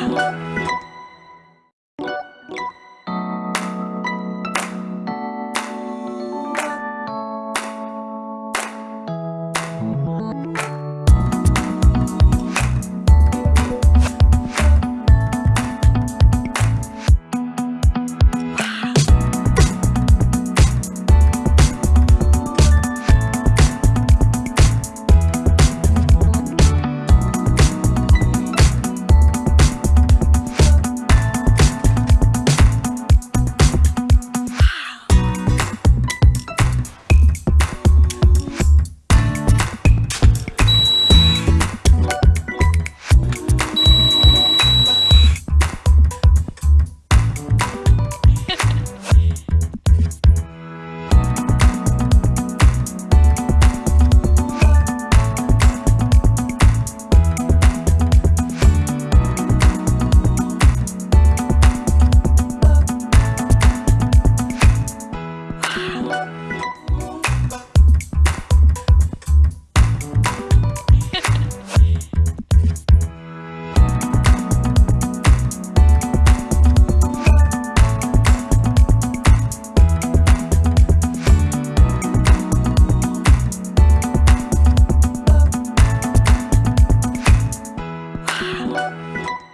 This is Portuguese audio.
Oh. Música